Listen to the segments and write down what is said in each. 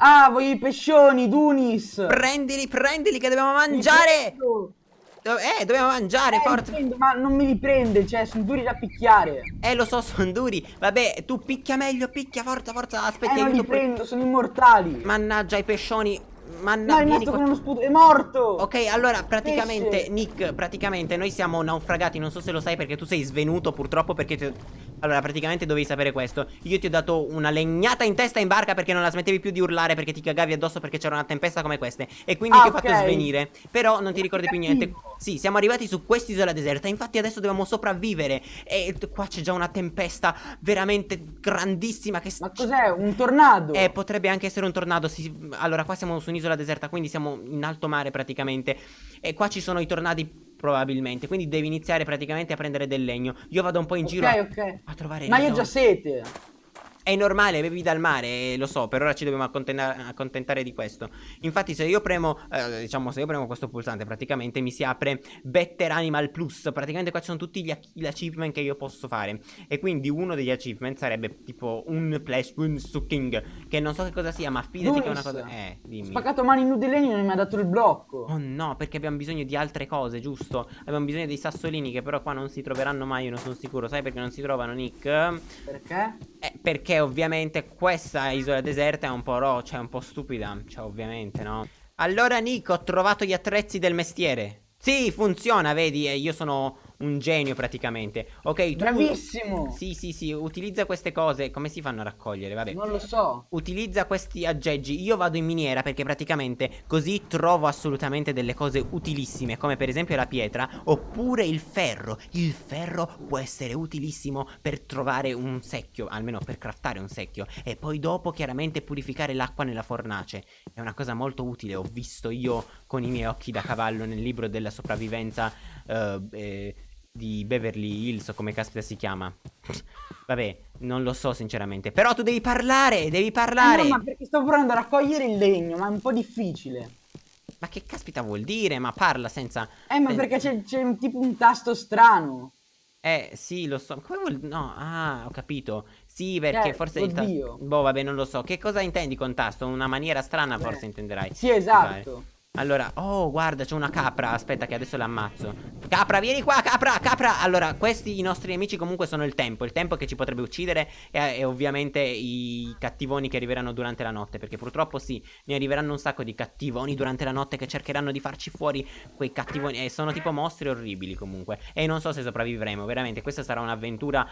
Ah, voglio i pescioni, Dunis! Prendili, prendili che dobbiamo mangiare! Eh, dobbiamo mangiare, eh, forza! Prendo, ma non me li prende, cioè, sono duri da picchiare. Eh, lo so, sono duri. Vabbè, tu picchia meglio, picchia, forza, forza, aspetta, eh, non li prendo, sono immortali. Mannaggia i pescioni. Manna, no, è rimasto con uno sputo, è morto! Ok, allora, praticamente, Pesce. Nick, praticamente noi siamo naufragati, non so se lo sai perché tu sei svenuto purtroppo perché... Ti... Allora, praticamente dovevi sapere questo. Io ti ho dato una legnata in testa in barca perché non la smettevi più di urlare perché ti cagavi addosso perché c'era una tempesta come queste. E quindi ah, ti ho okay. fatto svenire. Però non ti ricordi più niente. Sì, siamo arrivati su quest'isola deserta. Infatti adesso dobbiamo sopravvivere. E qua c'è già una tempesta veramente grandissima che... Ma cos'è? Un tornado? Eh, potrebbe anche essere un tornado. Sì. Allora, qua siamo su un'isola deserta, quindi siamo in alto mare praticamente. E qua ci sono i tornadi probabilmente. Quindi devi iniziare praticamente a prendere del legno. Io vado un po' in okay, giro a, okay. a trovare Ma io ho già sete. È normale, bevi dal mare, lo so, per ora ci dobbiamo accontentare di questo. Infatti se io premo, eh, diciamo se io premo questo pulsante praticamente mi si apre Better Animal Plus, praticamente qua ci sono tutti gli, gli achievement che io posso fare. E quindi uno degli achievement sarebbe tipo un Flash Wound Sucking, che non so che cosa sia, ma fidati Luis, che è una cosa... Eh, dimmi. Spaccato mani nude legno e non mi ha dato il blocco. Oh no, perché abbiamo bisogno di altre cose, giusto? Abbiamo bisogno dei sassolini che però qua non si troveranno mai, io non sono sicuro. Sai perché non si trovano, Nick? Perché? Eh, perché ovviamente questa isola deserta è un po' ro, cioè un po' stupida, cioè ovviamente no. Allora Nico, ho trovato gli attrezzi del mestiere. Sì, funziona, vedi, io sono un genio praticamente. Ok, tu... Bravissimo! Sì, sì, sì, utilizza queste cose. Come si fanno a raccogliere? Vabbè. Non lo so. Utilizza questi aggeggi. Io vado in miniera perché praticamente così trovo assolutamente delle cose utilissime, come per esempio la pietra oppure il ferro. Il ferro può essere utilissimo per trovare un secchio, almeno per craftare un secchio. E poi dopo chiaramente purificare l'acqua nella fornace. È una cosa molto utile, ho visto io con i miei occhi da cavallo nel libro della sopravvivenza. Uh, eh, di Beverly Hills o come caspita si chiama. Vabbè, non lo so sinceramente. Però tu devi parlare, devi parlare. Eh no, ma perché sto provando a raccogliere il legno, ma è un po' difficile. Ma che caspita vuol dire? Ma parla senza... Eh, ma perché c'è tipo un tasto strano. Eh, sì, lo so. Come vuol... No, ah, ho capito. Sì, perché eh, forse oddio. il tasto... Boh, vabbè, non lo so. Che cosa intendi con tasto? Una maniera strana Beh. forse intenderai. Sì, esatto. Vai. Allora, oh guarda c'è una capra. Aspetta che adesso l'ammazzo. Capra vieni qua capra capra. Allora questi i nostri amici comunque sono il tempo. Il tempo che ci potrebbe uccidere e, e, ovviamente i cattivoni che arriveranno durante la notte. Perché purtroppo sì Ne arriveranno un sacco di cattivoni durante la notte Che cercheranno di farci fuori quei cattivoni. E sono tipo mostri orribili comunque. E non so se sopravvivremo. Veramente questa sarà un'avventura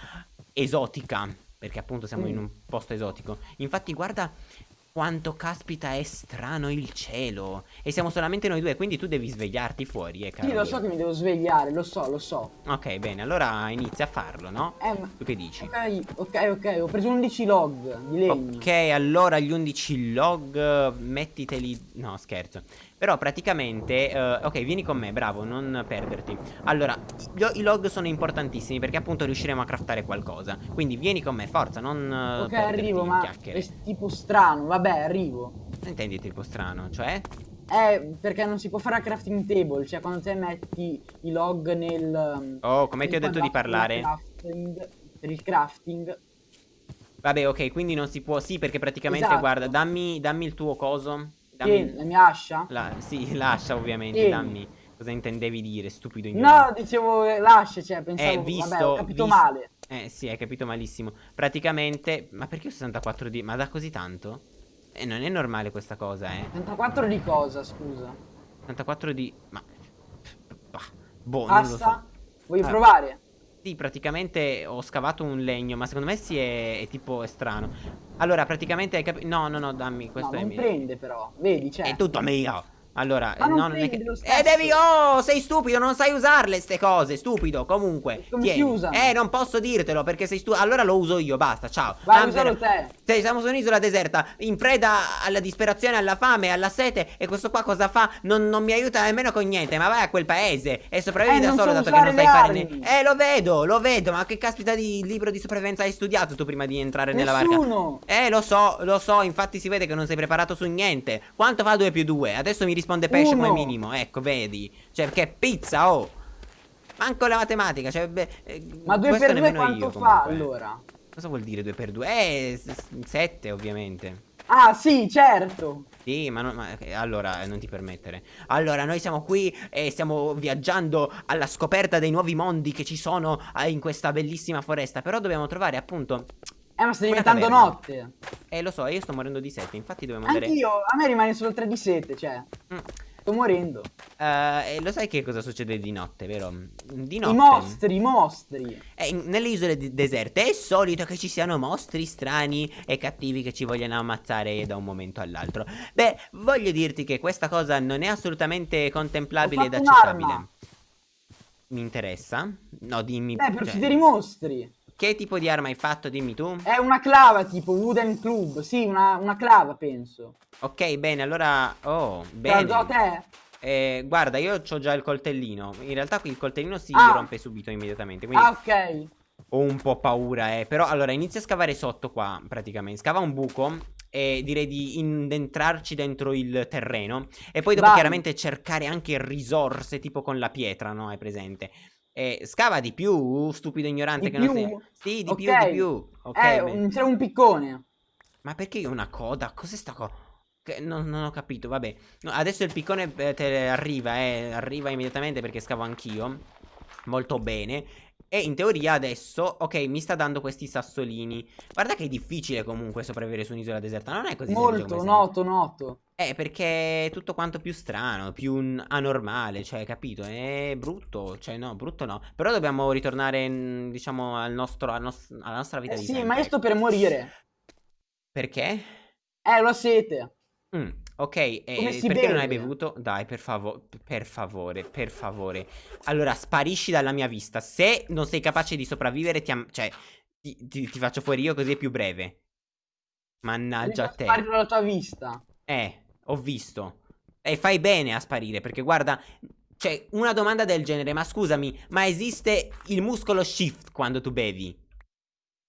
esotica. Perché appunto siamo mm. in un posto esotico. Infatti guarda quanto caspita è strano il cielo. E siamo solamente noi due Quindi tu devi svegliarti fuori eh, Sì lo so che mi devo svegliare Lo so lo so. Ok bene allora inizia a farlo no? Eh ma Tu che dici? Ok ok ok Ho preso 11 log di legno. Ok allora gli 11 log Mettiteli No scherzo però praticamente, uh, ok vieni con me, bravo, non perderti Allora, i, log sono importantissimi perché appunto riusciremo a craftare qualcosa Quindi vieni con me, forza, non uh, Ok, arrivo, ma chiacchiere. è tipo strano, vabbè, arrivo Intendi tipo strano, cioè? Eh, perché non si può fare a crafting table Cioè quando te metti i log nel... Oh, come ti ho detto di parlare crafting, Per il crafting Vabbè, ok, quindi non si può... Sì, perché praticamente, esatto. guarda, dammi, dammi il tuo coso Dammi... Tieni, la mia ascia? La... Sì, l'ascia ovviamente, Tieni. dammi. Cosa intendevi dire, stupido ignorante? No, dicevo l'ascia, cioè, pensavo... Eh, visto, vabbè, ho capito visto... male. Eh, sì, hai capito malissimo. Praticamente... Ma perché ho 64 di... Ma da così tanto? Eh, non è normale questa cosa, eh. 64 di cosa, scusa? 64 di... Ma... Boh, Passa? non lo so. Vuoi ah. provare? Sì, praticamente ho scavato un legno, ma secondo me sì è, è tipo è strano. Allora, praticamente hai capito... No, no, no, dammi, questo no, è non mio. prende però, vedi, c'è. È tutto mio. Allora, Ma non no, non è che... Eh, devi... Oh, sei stupido, non sai usarle ste cose, stupido. Comunque, Come si usano? Eh, non posso dirtelo perché sei stupido. Allora lo uso io, basta, ciao. Vai, Amber, usalo te. Sei, siamo su un'isola deserta, in preda alla disperazione, alla fame, alla sete. E questo qua cosa fa? Non, non mi aiuta nemmeno con niente, ma vai a quel paese e sopravvivi eh, da solo dato che non sai fare niente. Eh, lo vedo, lo vedo, ma che caspita di libro di sopravvivenza hai studiato tu prima di entrare Nessuno. nella barca? Eh, lo so, lo so, infatti si vede che non sei preparato su niente. Quanto fa 2 più 2? Adesso mi risponde pesce come minimo, ecco, vedi. Cioè, che pizza, oh. Manco la matematica, cioè, beh, eh, Ma 2 per 2 quanto io, fa, allora? Cosa vuol dire 2 per 2? Eh, 7 ovviamente. Ah, sì, certo. Sì, ma, non- ma- eh, allora eh, non ti permettere. Allora, noi siamo qui e stiamo viaggiando alla scoperta dei nuovi mondi che ci sono in questa bellissima foresta. Però dobbiamo trovare appunto. Eh, ma sta diventando notte. Eh, lo so, io sto morendo di sete. Infatti dobbiamo andare. Anch'io, a me rimane solo 3 di 7, cioè. Mm. Sto morendo. E lo sai che cosa succede di notte, vero? Di notte. I mostri, i mostri. Eh, nelle isole de- deserte è solito che ci siano mostri strani e cattivi che ci vogliono ammazzare da un momento all'altro. Beh, voglio dirti che questa cosa non è assolutamente contemplabile ed accettabile. Mi interessa? No, dimmi. Eh, per cioè, uccidere i mostri. Che tipo di arma hai fatto? Dimmi tu. È una clava tipo Wooden Club. Sì, una, una clava, penso. Ok, bene, allora. Oh, bene. te? Eh, guarda, io ho già il coltellino. In realtà qui il coltellino si Ah. rompe subito immediatamente. Quindi Ah, ok. Ho un po' paura, eh. Però allora inizia a scavare sotto qua, praticamente. Scava un buco e direi di indentrarci dentro il terreno. E poi dopo Vai. chiaramente cercare anche risorse, tipo con la pietra, no? Hai presente? E scava di più, stupido ignorante Di che non più? sei. Sì, di Ok. più, di più. Ok, eh, un- c'era un piccone. Ma perché io una coda? Cos'è sta cosa? Non, non ho capito, vabbè. No, adesso il piccone eh, te arriva, eh. Arriva immediatamente perché scavo anch'io. Molto bene. E in teoria adesso, ok, mi sta dando questi sassolini. Guarda che è difficile comunque sopravvivere su un'isola deserta. Non è così Molto, noto, noto. Eh, perché è tutto quanto più strano, più anormale, cioè, capito? È brutto, cioè, no, brutto no. Però dobbiamo ritornare, diciamo, al nostro, al nos- alla nostra vita Eh di sì, sempre. ma io sto per morire. Perché? Eh, lo sete. Mm, ok, eh, perché non hai beve? bevuto? Dai, per favore, per favore, per favore. Allora, sparisci dalla mia vista. Se non sei capace di sopravvivere, ti, cioè, ti, ti- ti faccio fuori io così è più breve. Mannaggia a te. Spari dalla tua vista. Eh, ho visto. E fai bene a sparire, perché guarda, cioè, una domanda del genere, ma scusami, ma esiste il muscolo shift quando tu bevi?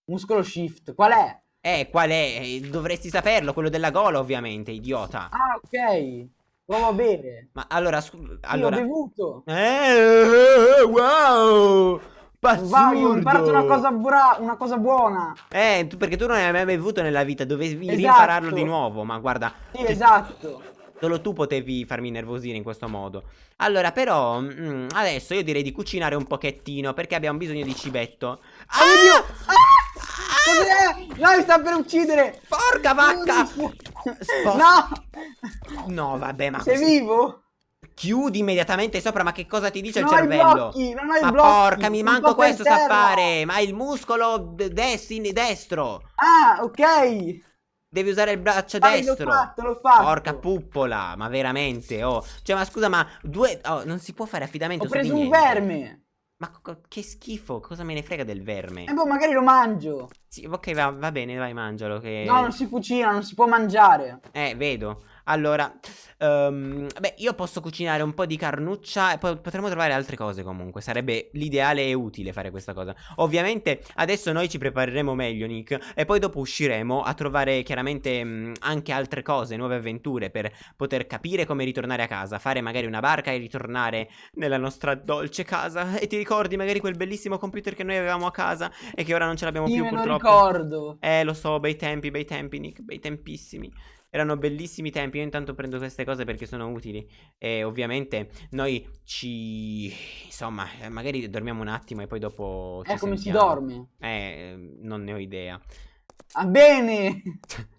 Muscolo shift. Qual è? Eh, qual è? Eh, Dovresti saperlo, quello della gola, ovviamente, idiota. Ah, ok. Provo a bere. Ma allora, scu- Io allora... ho bevuto. Eh, wow! Vai, ho imparato una cosa, bra- una cosa buona. Eh, tu- perché tu non hai mai bevuto nella vita, dovevi Esatto. rimpararlo di nuovo. Ma guarda, Sì, esatto. solo tu potevi farmi nervosire in questo modo. Allora, però, mm, adesso io direi di cucinare un pochettino perché abbiamo bisogno di cibetto. Oh mio! Ah! Cos'è? No, mi sta per uccidere! Porca vacca! No! No, vabbè, ma Sei così- vivo? chiudi immediatamente sopra. Ma che cosa ti dice Non il cervello? blocchi, non ma blocchi, porca, mi manco questo sa fare. Ma il muscolo d- destini- destro. Ah, ok! Devi usare il braccio Dai, l'ho destro. fatto, l'ho fatto. Porca puppola, ma veramente, oh. Cioè, ma scusa, ma due... Oh, non si può fare affidamento Ho preso un niente. verme. Ma che schifo, cosa me ne frega del verme? E boh, magari lo mangio. Sì, ok, va, va bene, vai, mangialo che... No, non si cucina, non si può mangiare. Eh, vedo. Allora, ehm, beh, io posso cucinare un po' di carnuccia e poi potremmo trovare altre cose comunque. Sarebbe l'ideale e utile fare questa cosa. Ovviamente adesso noi ci prepareremo meglio, Nick, e poi dopo usciremo a trovare chiaramente mh, anche altre cose, nuove avventure per poter capire come ritornare a casa, fare magari una barca e ritornare nella nostra dolce casa. E ti ricordi magari quel bellissimo computer che noi avevamo a casa e che ora non ce l'abbiamo più purtroppo? Ricordo. Eh, lo so, bei tempi, bei tempi, Nick, bei tempissimi. Erano bellissimi tempi. Io intanto prendo queste cose perché sono utili. E ovviamente noi ci. Insomma, eh, magari dormiamo un attimo e poi dopo. È come si sentiamo. dorme. Eh, non ne ho idea. Ah, bene!